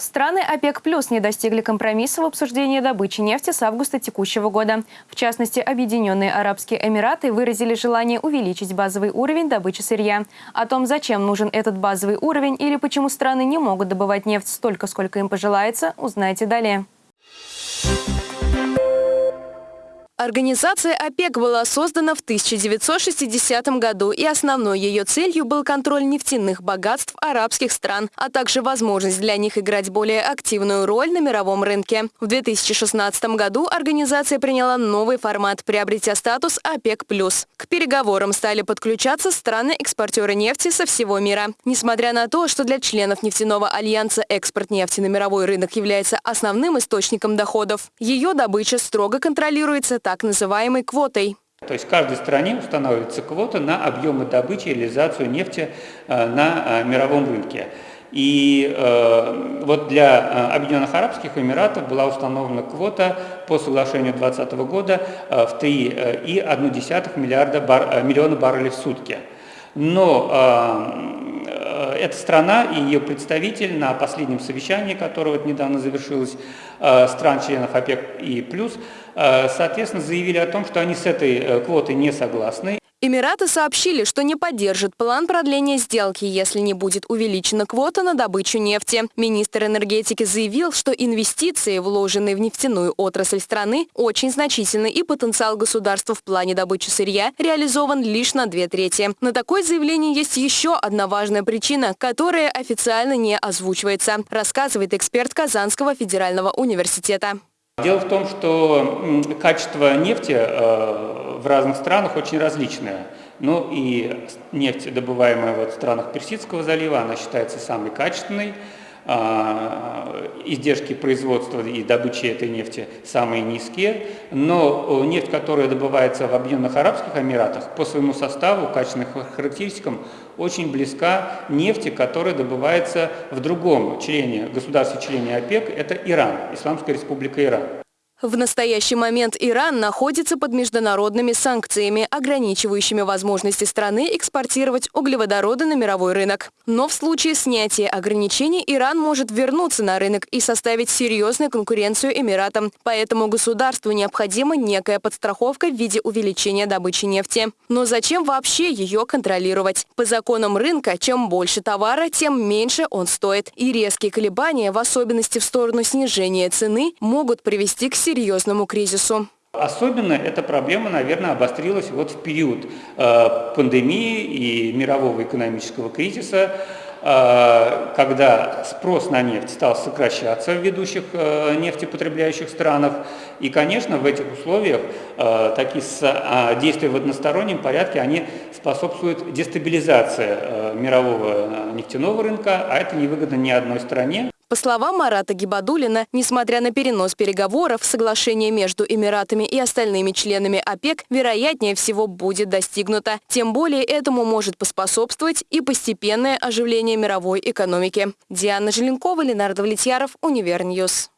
Страны ОПЕК плюс не достигли компромисса в обсуждении добычи нефти с августа текущего года. В частности, Объединенные Арабские Эмираты выразили желание увеличить базовый уровень добычи сырья. О том, зачем нужен этот базовый уровень или почему страны не могут добывать нефть столько, сколько им пожелается, узнаете далее. Организация ОПЕК была создана в 1960 году, и основной ее целью был контроль нефтяных богатств арабских стран, а также возможность для них играть более активную роль на мировом рынке. В 2016 году организация приняла новый формат, приобретя статус ОПЕК+. К переговорам стали подключаться страны-экспортеры нефти со всего мира. Несмотря на то, что для членов нефтяного альянса экспорт нефти на мировой рынок является основным источником доходов, ее добыча строго контролируется так называемой квотой. То есть каждой стране устанавливается квота на объемы добычи и реализацию нефти э, на э, мировом рынке. И э, вот для Объединенных Арабских Эмиратов была установлена квота по соглашению 2020 года в 3,1 миллиарда миллиона баррелей в сутки. Но эта страна и ее представитель на последнем совещании, которое вот недавно завершилось, э, стран-членов ОПЕК и плюс, э, соответственно, заявили о том, что они с этой э, квотой не согласны Эмираты сообщили, что не поддержат план продления сделки, если не будет увеличена квота на добычу нефти. Министр энергетики заявил, что инвестиции, вложенные в нефтяную отрасль страны, очень значительны и потенциал государства в плане добычи сырья реализован лишь на две трети. На такое заявление есть еще одна важная причина, которая официально не озвучивается, рассказывает эксперт Казанского федерального университета. Дело в том, что качество нефти э, в разных странах очень различное. Ну и нефть, добываемая вот в странах Персидского залива, она считается самой качественной. А, издержки производства и добычи этой нефти самые низкие, но нефть, которая добывается в Объединенных Арабских Эмиратах, по своему составу, качественным характеристикам, очень близка нефти, которая добывается в другом члене, государстве-члене ОПЕК, это Иран, Исламская республика Иран. В настоящий момент Иран находится под международными санкциями, ограничивающими возможности страны экспортировать углеводороды на мировой рынок. Но в случае снятия ограничений Иран может вернуться на рынок и составить серьезную конкуренцию Эмиратам. Поэтому государству необходима некая подстраховка в виде увеличения добычи нефти. Но зачем вообще ее контролировать? По законам рынка, чем больше товара, тем меньше он стоит. И резкие колебания, в особенности в сторону снижения цены, могут привести к серьезному кризису. Особенно эта проблема, наверное, обострилась вот в период э, пандемии и мирового экономического кризиса, э, когда спрос на нефть стал сокращаться в ведущих э, нефтепотребляющих странах. И, конечно, в этих условиях такие действия в одностороннем порядке, они способствуют дестабилизации мирового нефтяного рынка, а это невыгодно ни одной стране. По словам Марата Гибадулина, несмотря на перенос переговоров, соглашение между Эмиратами и остальными членами ОПЕК вероятнее всего будет достигнуто. Тем более этому может поспособствовать и постепенное оживление мировой экономики. Диана Желенкова, Ленар Давлетьяров, Univer News.